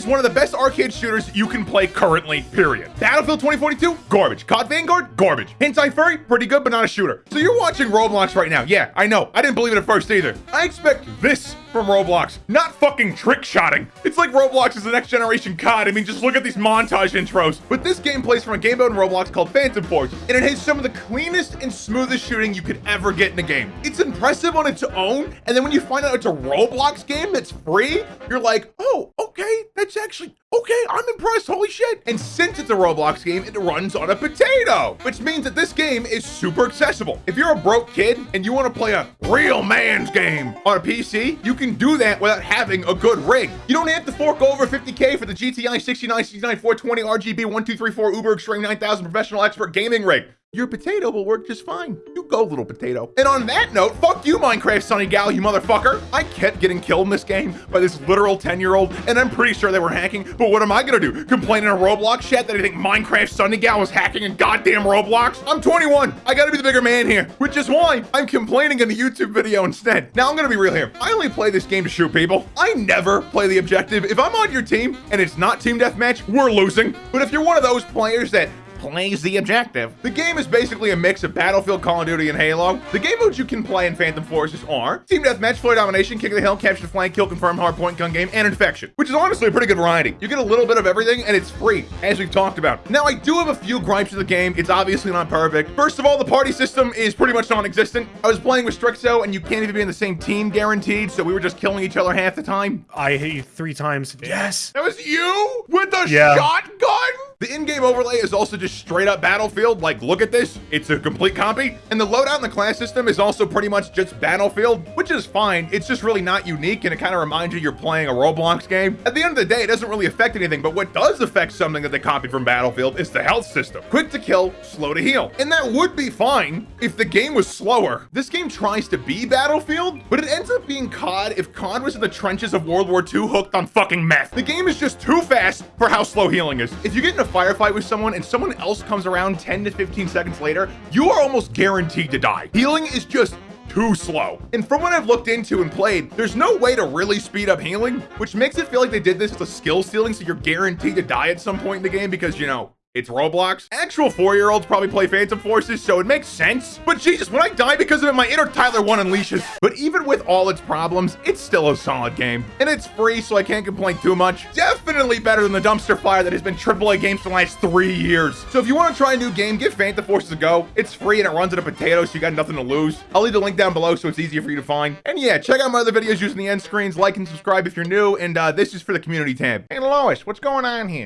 is one of the best arcade shooters you can play currently, period. Battlefield 2042, garbage. COD Vanguard, garbage. Hentai Furry, pretty good, but not a shooter. So you're watching Roblox right now. Yeah, I know. I didn't believe it at first either. I expect this from Roblox, not fucking trick shotting. It's like Roblox is the next generation COD. I mean, just look at these montage intros. But this game plays from a game mode in Roblox called Phantom Force, and it has some of the cleanest and smoothest shooting you could ever get in a game. It's impressive on its own, and then when you find out it's a Roblox game that's free, you're like, oh, okay, that's actually Okay, I'm impressed. Holy shit. And since it's a Roblox game, it runs on a potato, which means that this game is super accessible. If you're a broke kid and you want to play a real man's game on a PC, you can do that without having a good rig. You don't have to fork over 50K for the GTI 69, 69, 420 RGB 1234 Uber Extreme 9000 professional expert gaming rig your potato will work just fine. Go, little potato. And on that note, fuck you, Minecraft Sunny Gal, you motherfucker. I kept getting killed in this game by this literal 10-year-old, and I'm pretty sure they were hacking, but what am I gonna do? Complain in a Roblox chat that I think Minecraft Sunny Gal was hacking in goddamn Roblox? I'm 21. I gotta be the bigger man here, which is why I'm complaining in the YouTube video instead. Now, I'm gonna be real here. I only play this game to shoot people. I never play the objective. If I'm on your team and it's not team deathmatch, we're losing. But if you're one of those players that plays the objective. The game is basically a mix of Battlefield, Call of Duty, and Halo. The game modes you can play in Phantom Forces are Team Deathmatch, Flare Domination, King of the Hill, Capture the Flag, Kill Confirm, Hardpoint Gun Game, and Infection, which is honestly a pretty good variety. You get a little bit of everything, and it's free, as we've talked about. Now, I do have a few gripes with the game. It's obviously not perfect. First of all, the party system is pretty much non-existent. I was playing with Strixo, and you can't even be in the same team guaranteed, so we were just killing each other half the time. I hit you three times. Yes. That was you? With the Yeah. shotgun? The in-game overlay is also just straight up Battlefield. Like, look at this. It's a complete copy. And the loadout in the class system is also pretty much just Battlefield, which is fine. It's just really not unique, and it kind of reminds you you're playing a Roblox game. At the end of the day, it doesn't really affect anything, but what does affect something that they copied from Battlefield is the health system. Quick to kill, slow to heal. And that would be fine if the game was slower. This game tries to be Battlefield, but it ends up being COD if COD was in the trenches of World War II hooked on fucking meth. The game is just too fast for how slow healing is. If you get in a firefight with someone and someone else comes around 10 to 15 seconds later, you are almost guaranteed to die. Healing is just too slow. And from what I've looked into and played, there's no way to really speed up healing, which makes it feel like they did this as a skill stealing so you're guaranteed to die at some point in the game because, you know, it's Roblox. Actual four-year-olds probably play Phantom Forces, so it makes sense. But Jesus, when I die because of it, my inner Tyler 1 unleashes. But even with all its problems, it's still a solid game. And it's free, so I can't complain too much. Definitely better than the dumpster fire that has been AAA games for the last three years. So if you want to try a new game, give Phantom Forces a go. It's free and it runs on a potato, so you got nothing to lose. I'll leave the link down below so it's easier for you to find. And yeah, check out my other videos using the end screens. Like and subscribe if you're new. And uh, this is for the community tab. Hey, Lois, what's going on here?